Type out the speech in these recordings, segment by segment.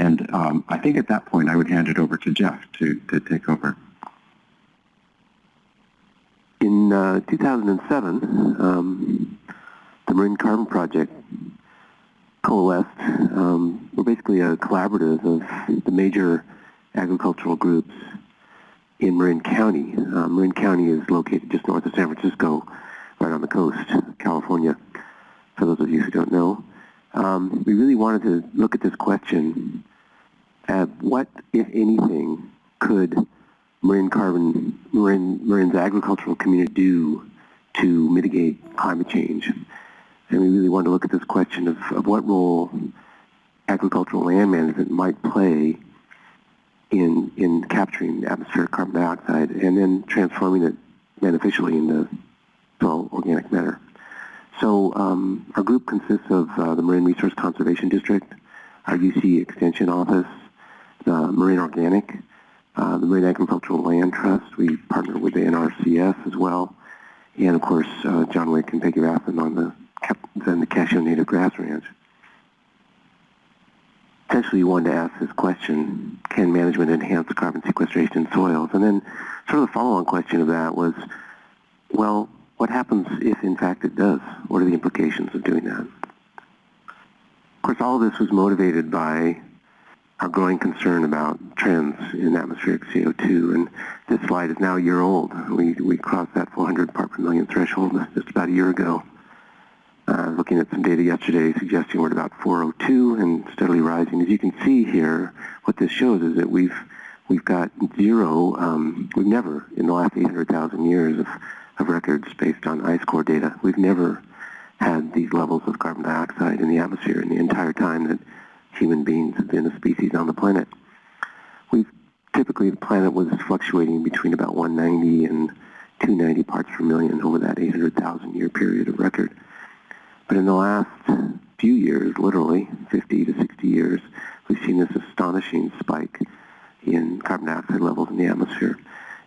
And um, I think at that point I would hand it over to Jeff to, to take over. In uh, 2007, um, the Marin Carbon Project coalesced. Um, we're basically a collaborative of the major agricultural groups in Marin County. Uh, Marin County is located just north of San Francisco, right on the coast, California, for those of you who don't know. Um, we really wanted to look at this question what, if anything, could Marin carbon, Marin, Marin's agricultural community do to mitigate climate change? And we really wanted to look at this question of, of what role agricultural land management might play in, in capturing atmospheric carbon dioxide and then transforming it beneficially into soil organic matter. So um, our group consists of uh, the Marin Resource Conservation District, our UC Extension Office, Marin Organic, uh, the Marin Agricultural Land Trust. We partner with the NRCS as well, and of course uh, John Wick and Peggy Rathmann on the, the Nicasio Native Grass Ranch essentially you wanted to ask this question, can management enhance carbon sequestration in soils? And then sort of the follow-on question of that was, well, what happens if in fact it does? What are the implications of doing that? Of course, all of this was motivated by our growing concern about trends in atmospheric CO2. And this slide is now a year old. We, we crossed that 400 part per million threshold just about a year ago. Uh, looking at some data yesterday suggesting we're at about 402 and steadily rising. As you can see here, what this shows is that we've we've got zero, um, we've never, in the last 800,000 years of, of records based on ice core data, we've never had these levels of carbon dioxide in the atmosphere in the entire time that human beings been a species on the planet. We've typically the planet was fluctuating between about 190 and 290 parts per million over that 800,000 year period of record. But in the last few years, literally 50 to 60 years, we've seen this astonishing spike in carbon dioxide levels in the atmosphere.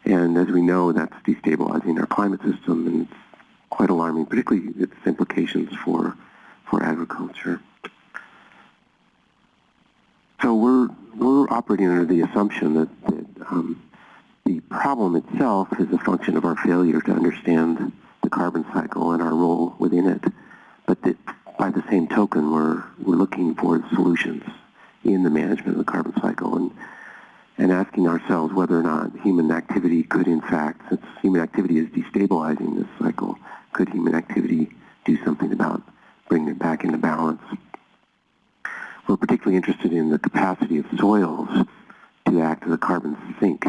And as we know, that's destabilizing our climate system, and it's quite alarming, particularly its implications for, for agriculture. So we're, we're operating under the assumption that, that um, the problem itself is a function of our failure to understand the carbon cycle and our role within it. But that by the same token, we're, we're looking for solutions in the management of the carbon cycle and, and asking ourselves whether or not human activity could in fact, since human activity is destabilizing this cycle, could human activity do something about bringing it back into balance? We're particularly interested in the capacity of soils to act as a carbon sink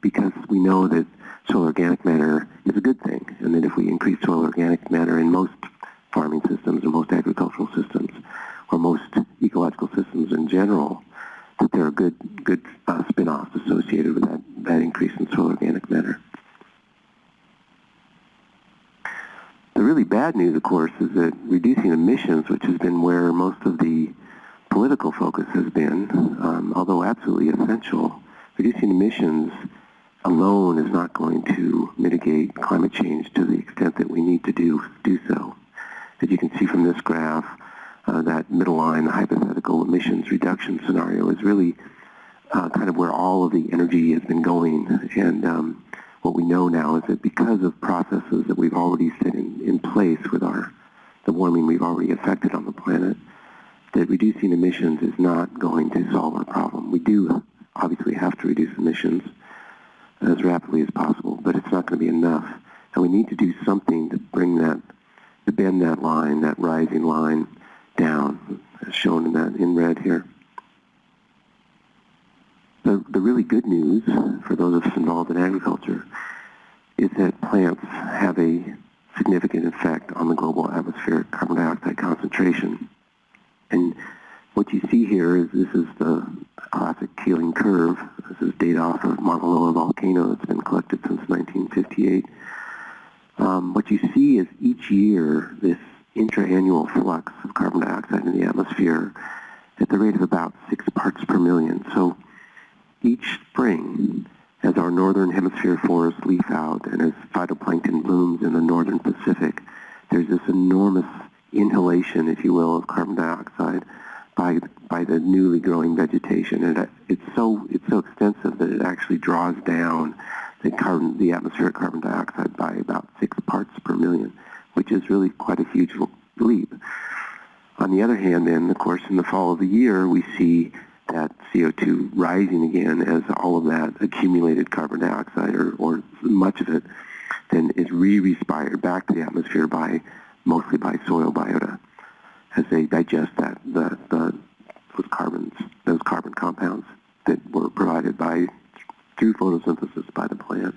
because we know that soil organic matter is a good thing and that if we increase soil organic matter in most farming systems or most agricultural systems or most ecological systems in general, that there are good, good uh, spin-offs associated with that, that increase in soil organic matter. The really bad news, of course, is that reducing emissions, which has been where most of the political focus has been, um, although absolutely essential, reducing emissions alone is not going to mitigate climate change to the extent that we need to do, do so. As you can see from this graph, uh, that middle line, the hypothetical emissions reduction scenario, is really uh, kind of where all of the energy has been going. And um, what we know now is that because of processes that we've already set in, in place with our the warming we've already affected on the planet, that reducing emissions is not going to solve our problem. We do obviously have to reduce emissions as rapidly as possible, but it's not going to be enough. And we need to do something to bring that to bend that line, that rising line down, as shown in that in red here. The, the really good news for those of us involved in agriculture is that plants have a significant effect on the global atmospheric carbon dioxide concentration. And what you see here is this is the classic Keeling curve. This is data off of Mauna Loa volcano that's been collected since 1958 um, what you see is each year this intra-annual flux of carbon dioxide in the atmosphere at the rate of about six parts per million. So each spring, as our northern hemisphere forests leaf out and as phytoplankton blooms in the northern Pacific, there's this enormous inhalation, if you will, of carbon dioxide by by the newly growing vegetation, and it's so it's so extensive that it actually draws down the carbon the atmospheric carbon dioxide by about six parts per million, which is really quite a huge leap. On the other hand, then, of course, in the fall of the year, we see that CO2 rising again as all of that accumulated carbon dioxide, or, or much of it, then is re-respired back to the atmosphere by mostly by soil biota as they digest that the, the those carbons, those carbon compounds that were provided by through photosynthesis by the plant.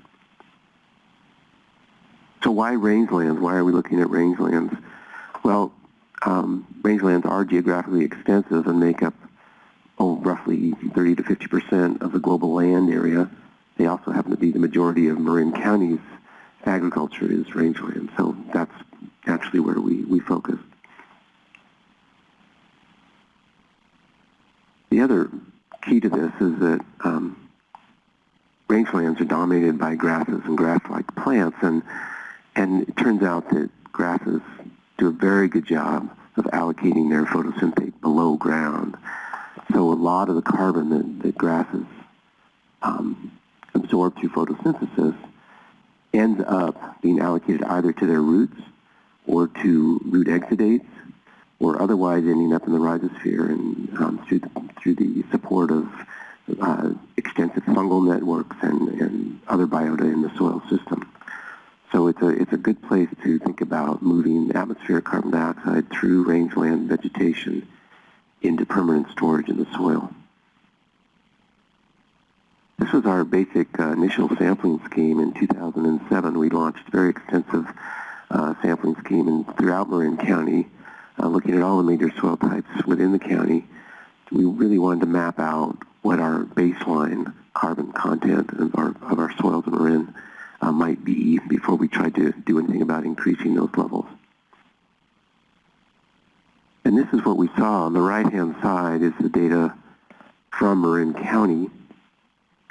So why rangelands? Why are we looking at rangelands? Well, um, rangelands are geographically extensive and make up oh, roughly 30 to 50 percent of the global land area. They also happen to be the majority of Marin County's agriculture is rangeland, so that's where we, we focus. The other key to this is that um, rangelands are dominated by grasses and grass-like plants, and and it turns out that grasses do a very good job of allocating their photosynthate below ground. So a lot of the carbon that, that grasses um, absorb through photosynthesis ends up being allocated either to their roots or to root exudates or otherwise ending up in the rhizosphere and um, through, the, through the support of uh, extensive fungal networks and, and other biota in the soil system. So it's a, it's a good place to think about moving atmospheric carbon dioxide through rangeland vegetation into permanent storage in the soil. This was our basic uh, initial sampling scheme in 2007. We launched very extensive sampling scheme in, throughout Marin County, uh, looking at all the major soil types within the county. We really wanted to map out what our baseline carbon content of our, of our soils in Marin uh, might be before we tried to do anything about increasing those levels. And this is what we saw. On the right-hand side is the data from Marin County,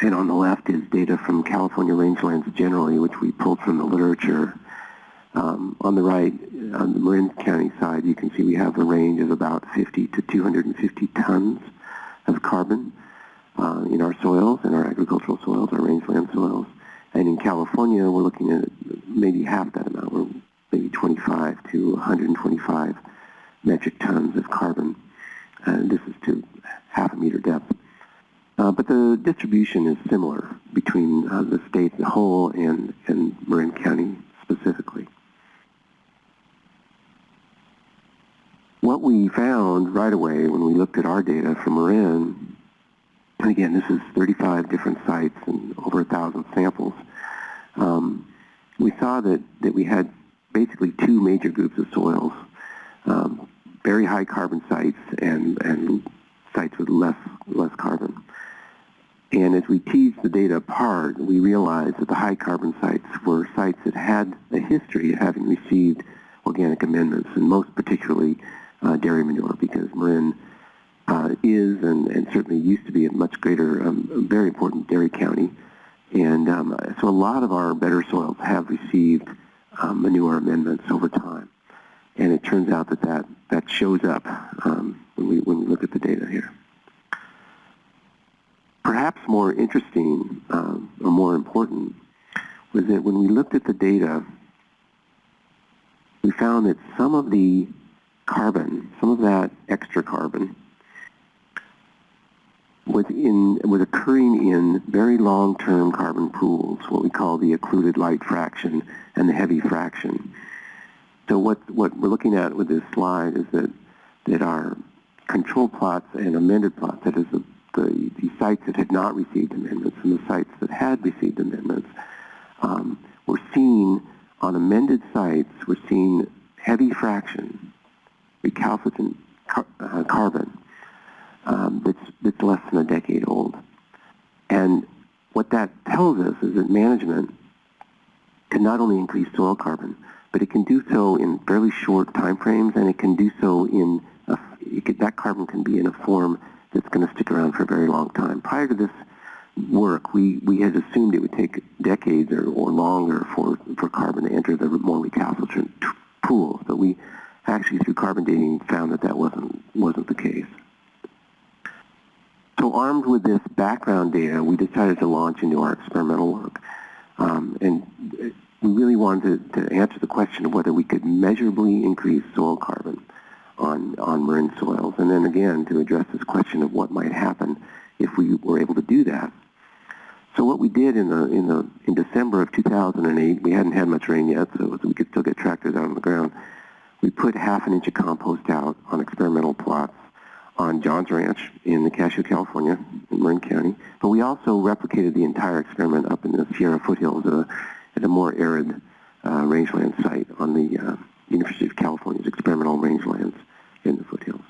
and on the left is data from California rangelands generally, which we pulled from the literature. Um, on the right, on the Marin County side, you can see we have a range of about 50 to 250 tons of carbon uh, in our soils, in our agricultural soils, our rangeland soils. And in California, we're looking at maybe half that amount. We're maybe 25 to 125 metric tons of carbon. And this is to half a meter depth. Uh, but the distribution is similar between uh, the state as a whole and, and Marin County What we found right away when we looked at our data from Marin, and again, this is 35 different sites and over a thousand samples, um, we saw that, that we had basically two major groups of soils, um, very high carbon sites and, and sites with less, less carbon. And as we teased the data apart, we realized that the high carbon sites were sites that had a history of having received organic amendments, and most particularly uh, dairy manure, because Marin uh, is and, and, certainly used to be a much greater, um, very important dairy county. And um, so a lot of our better soils have received um, manure amendments over time. And it turns out that that, that shows up um, when, we, when we look at the data here. Perhaps more interesting um, or more important was that when we looked at the data, we found that some of the carbon, some of that extra carbon, was in was occurring in very long-term carbon pools, what we call the occluded light fraction and the heavy fraction. So what what we're looking at with this slide is that that our control plots and amended plots, that is the, the, the sites that had not received amendments and the sites that had received amendments, um, we're seeing on amended sites, we're seeing heavy fraction, recalcitrant car uh, carbon um, that's, that's less than a decade old. And what that tells us is that management can not only increase soil carbon, but it can do so in fairly short time frames, and it can do so in a, could, that carbon can be in a form that's going to stick around for a very long time. Prior to this work, we, we had assumed it would take decades or, or longer for, for carbon to enter the more recalcitrant pools, but we actually through carbon dating found that that wasn't wasn't the case. So armed with this background data, we decided to launch into our experimental work. Um, and we really wanted to, to answer the question of whether we could measurably increase soil carbon on, on Marin soils. And then again, to address this question of what might happen if we were able to do that. So what we did in the in the in December of 2008, we hadn't had much rain yet, so we could still get tractors out on the ground. We put half an inch of compost out on experimental plots on John's Ranch in Nicasio, California, in Marin County. But we also replicated the entire experiment up in the Sierra foothills at a, at a more arid uh, rangeland site on the uh, University of California's experimental rangelands in the foothills.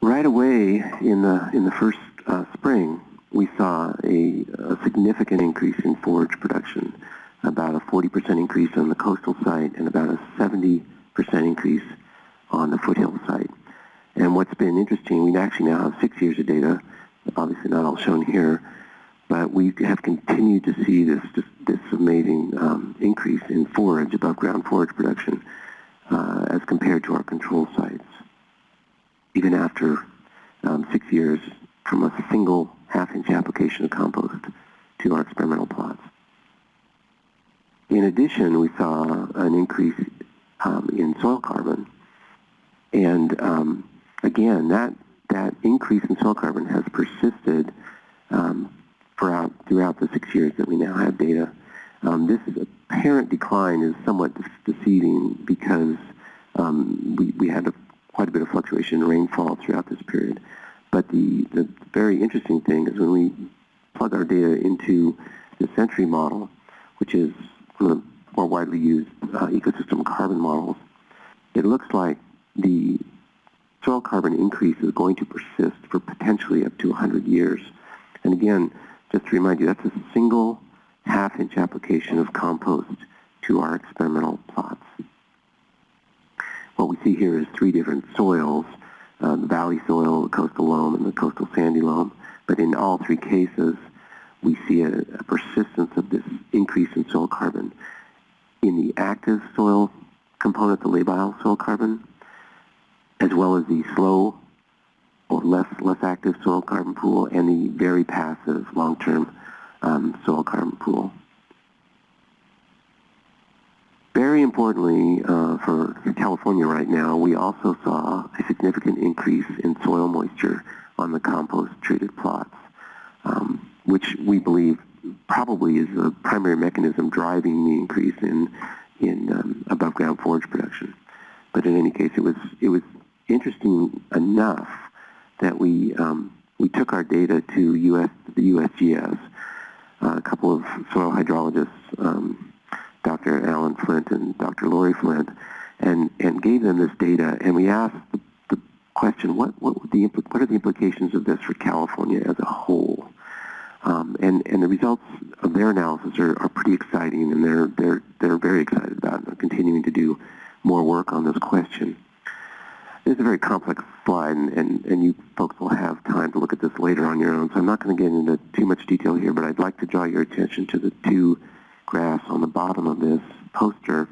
Right away in the in the first uh, spring, we saw a, a, significant increase in forage production, about a 40% increase on the coastal site and about a 70% increase on the foothill site. And what's been interesting, we actually now have six years of data, obviously not all shown here, but we have continued to see this this, this amazing um, increase in forage, above ground forage production, uh, as compared to our control sites, even after um, six years from a single half-inch application of compost to our experimental plots. In addition, we saw an increase um, in soil carbon, and um, again, that that increase in soil carbon has persisted um, throughout throughout the six years that we now have data. Um, this apparent decline is somewhat deceiving because um, we, we had a, quite a bit of fluctuation in rainfall throughout this period. But the, the very interesting thing is when we plug our data into the Century model, which is of the more widely used uh, ecosystem carbon models, it looks like the soil carbon increase is going to persist for potentially up to 100 years. And again, just to remind you, that's a single half-inch application of compost to our experimental plots. What we see here is three different soils, uh, the valley soil, the coastal loam, and the coastal sandy loam. But in all three cases, we see a, a persistence of this increase in soil carbon. In the active soil component, the labile soil carbon, as well as the slow or less less active soil carbon pool and the very passive long-term um, soil carbon pool. Very importantly, uh, for, for California right now, we also saw a significant increase in soil moisture on the compost-treated plots, um, which we believe probably is the primary mechanism driving the increase in in um, above ground forage production. But in any case, it was it was interesting enough that we um, we took our data to US the USGS. Uh, a couple of soil hydrologists, um, Dr. Alan Flint and Dr. Lori Flint, and and gave them this data, and we asked the, the question: what what the what are the implications of this for California as a whole? Um, and and the results of their analysis are, are pretty exciting, and they're they're they're very excited about continuing to do more work on this question. It's a very complex slide, and, and, and you folks will have time to look at this later on your own, so I'm not going to get into too much detail here, but I'd like to draw your attention to the two graphs on the bottom of this poster.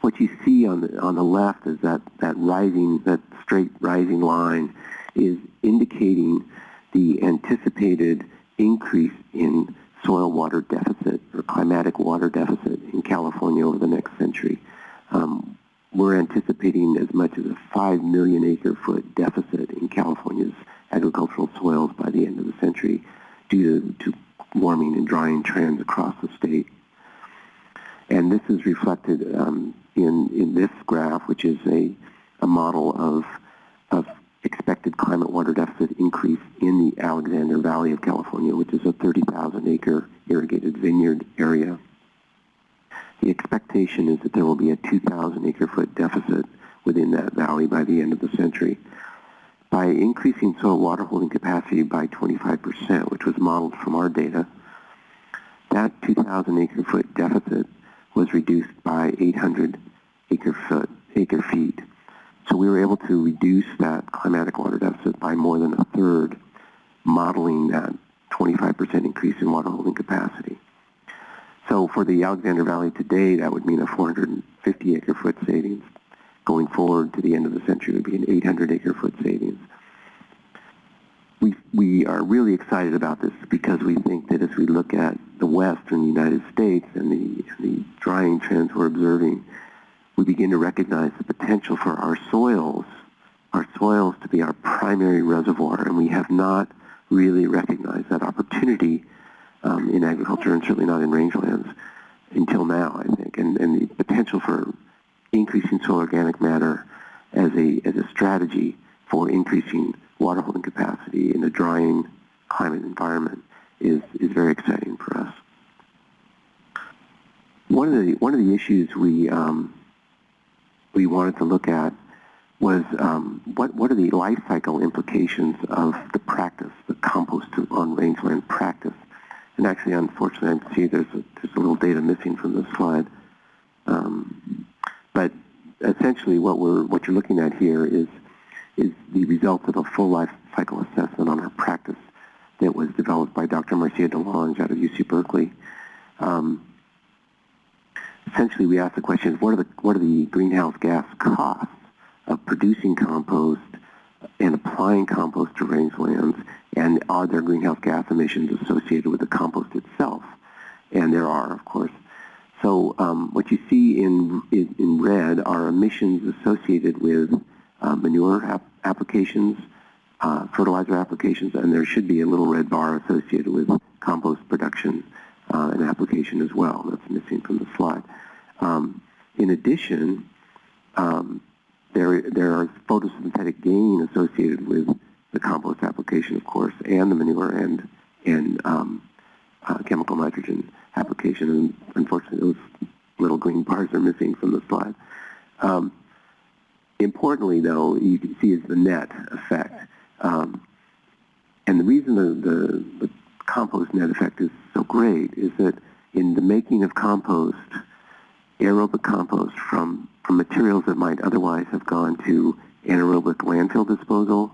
What you see on the, on the left is that, that rising, that straight rising line is indicating the anticipated increase in soil water deficit or climatic water deficit in California over the next century. Um, we're anticipating as much as a 5 million acre foot deficit in California's agricultural soils by the end of the century due to, to warming and drying trends across the state. And this is reflected um, in, in this graph, which is a, a model of, of expected climate water deficit increase in the Alexander Valley of California, which is a 30,000 acre irrigated vineyard area. The expectation is that there will be a 2,000 acre foot deficit within that valley by the end of the century. By increasing soil water holding capacity by 25%, which was modeled from our data, that 2,000 acre foot deficit was reduced by 800 acre foot acre feet. So we were able to reduce that climatic water deficit by more than a third, modeling that 25% increase in water holding capacity. So for the Alexander Valley today, that would mean a 450 acre foot savings going forward to the end of the century would be an 800 acre foot savings. We, we are really excited about this because we think that as we look at the western United States and the, the drying trends we're observing, we begin to recognize the potential for our soils, our soils to be our primary reservoir, and we have not really recognized that opportunity um, in agriculture and certainly not in rangelands until now, I think. And, and the potential for increasing soil organic matter as a, as a strategy for increasing water holding capacity in a drying climate environment is, is very exciting for us. One of the, one of the issues we, um, we wanted to look at was um, what, what are the life cycle implications of the practice, the compost on rangeland practice. And actually, unfortunately, I see there's a, there's a little data missing from this slide. Um, but essentially, what we're what you're looking at here is is the result of a full life cycle assessment on our practice that was developed by Dr. Marcia DeLonge out of UC Berkeley. Um, essentially, we asked the question: What are the what are the greenhouse gas costs of producing compost and applying compost to rangelands, and are there greenhouse gas emissions associated with the compost itself? And there are, of course. So um, what you see in, in, in, red are emissions associated with uh, manure ap applications, uh, fertilizer applications, and there should be a little red bar associated with compost production uh, and application as well. That's missing from the slide. Um, in addition, um, there, are photosynthetic gain associated with the compost application, of course, and the manure and, and um, uh, chemical nitrogen application. And unfortunately, those little green bars are missing from the slide. Um, importantly, though, you can see is the net effect. Um, and the reason the, the, the compost net effect is so great is that in the making of compost, aerobic compost from from materials that might otherwise have gone to anaerobic landfill disposal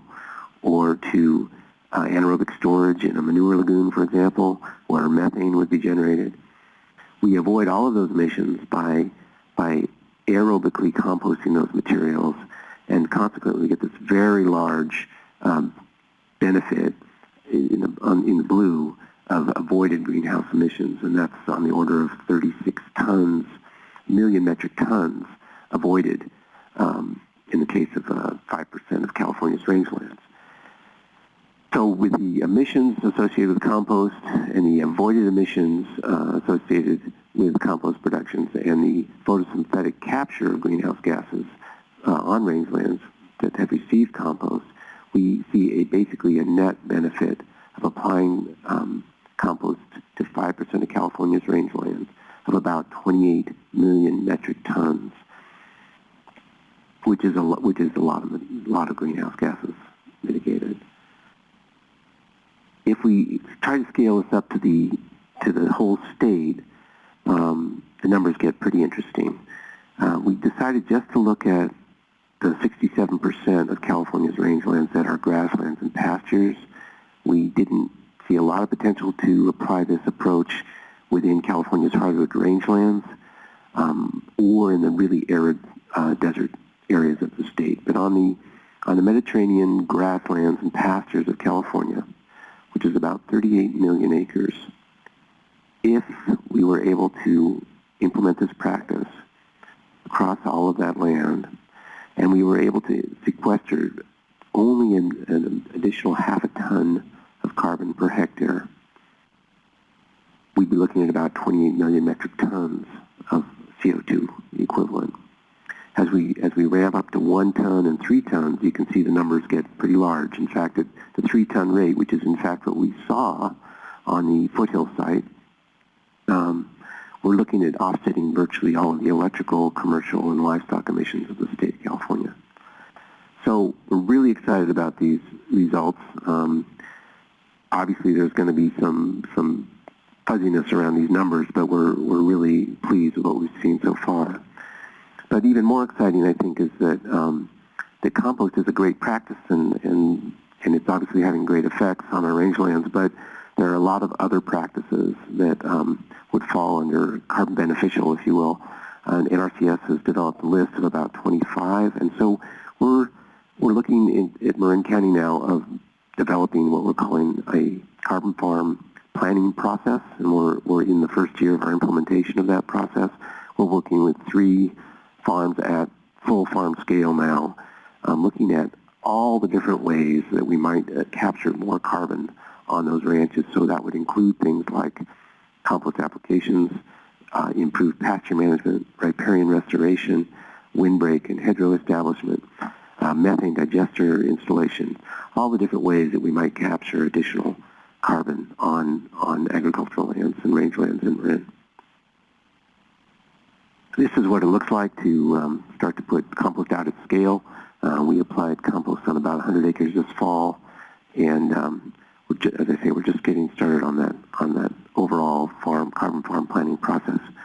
or to uh, anaerobic storage in a manure lagoon, for example, where methane would be generated. We avoid all of those emissions by, by aerobically composting those materials, and consequently we get this very large um, benefit in the, on, in the blue of avoided greenhouse emissions, and that's on the order of 36 tons, million metric tons avoided um, in the case of uh, 5% of California's rangelands. So with the emissions associated with compost and the avoided emissions uh, associated with compost productions and the photosynthetic capture of greenhouse gases uh, on rangelands that have received compost, we see a basically a net benefit of applying um, compost to 5% of California's rangelands of about 28 million metric tons which is a which is a lot of a lot of greenhouse gases mitigated. If we try to scale this up to the to the whole state, um, the numbers get pretty interesting. Uh, we decided just to look at the 67% of California's rangelands that are grasslands and pastures. We didn't see a lot of potential to apply this approach within California's hardwood rangelands um, or in the really arid uh, desert areas of the state, but on the on the Mediterranean grasslands and pastures of California, which is about 38 million acres, if we were able to implement this practice across all of that land, and we were able to sequester only an, an additional half a ton of carbon per hectare, we'd be looking at about 28 million metric tons of CO2 equivalent as we as we ramp up to one ton and three tons, you can see the numbers get pretty large. In fact, at the three ton rate, which is in fact what we saw on the foothill site, um, we're looking at offsetting virtually all of the electrical, commercial, and livestock emissions of the state of California. So we're really excited about these results. Um, obviously, there's going to be some some fuzziness around these numbers, but we're we're really pleased with what we've seen so far. But even more exciting, I think, is that um, that compost is a great practice, and, and and it's obviously having great effects on our rangelands. But there are a lot of other practices that um, would fall under carbon beneficial, if you will, and NRCS has developed a list of about 25, and so we're we're looking in, at Marin County now of developing what we're calling a carbon farm planning process, and we're, we're in the first year of our implementation of that process. We're working with three farms at full farm scale now, um, looking at all the different ways that we might uh, capture more carbon on those ranches. So that would include things like compost applications, uh, improved pasture management, riparian restoration, windbreak and hedgerow establishment, uh, methane digester installation, all the different ways that we might capture additional carbon on, on agricultural lands and rangelands in Marin. This is what it looks like to um, start to put compost out at scale. Uh, we applied compost on about 100 acres this fall, and um, as I say, we're just getting started on that on that overall farm carbon farm planning process.